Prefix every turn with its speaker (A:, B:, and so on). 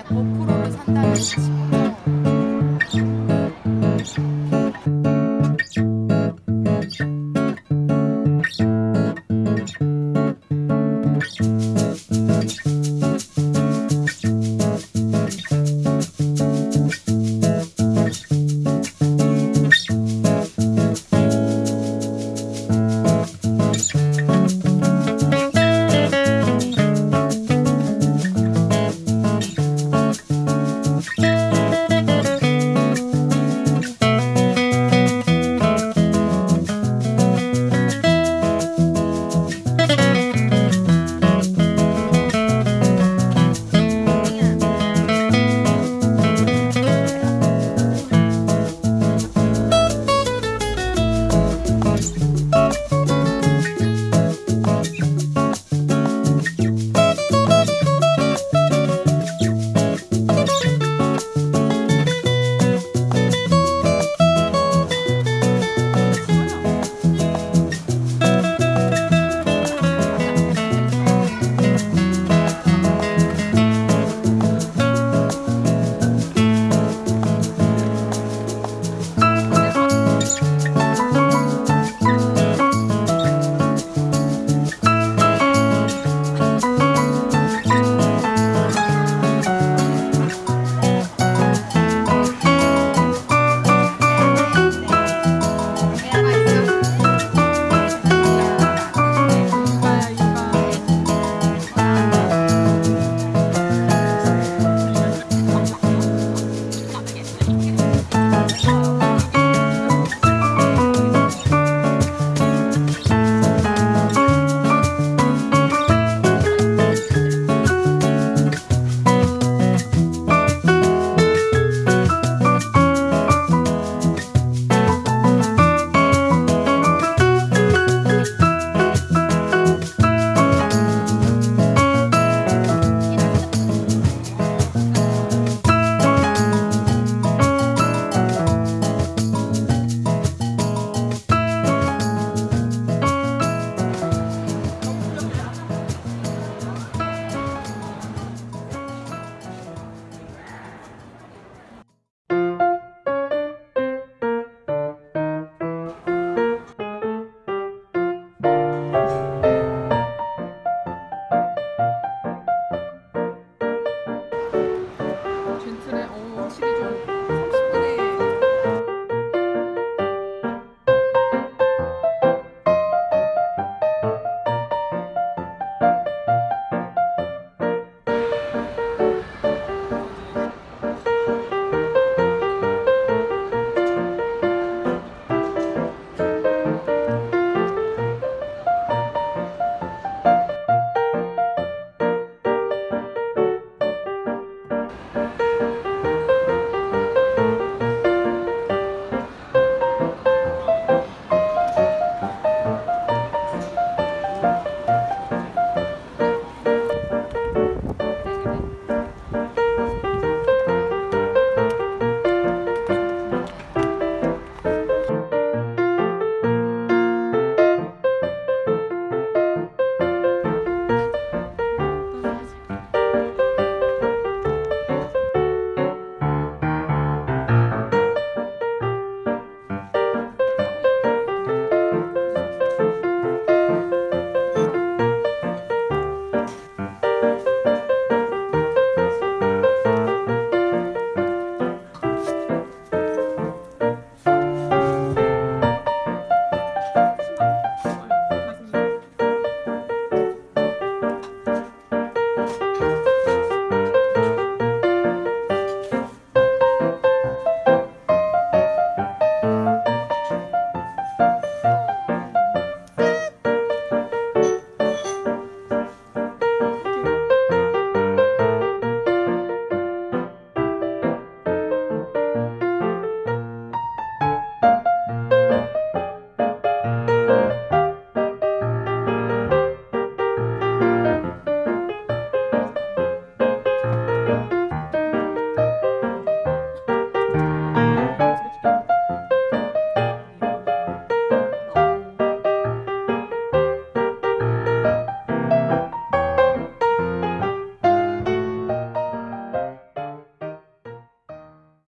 A: 네, 그냥 고프로를 산다는 친구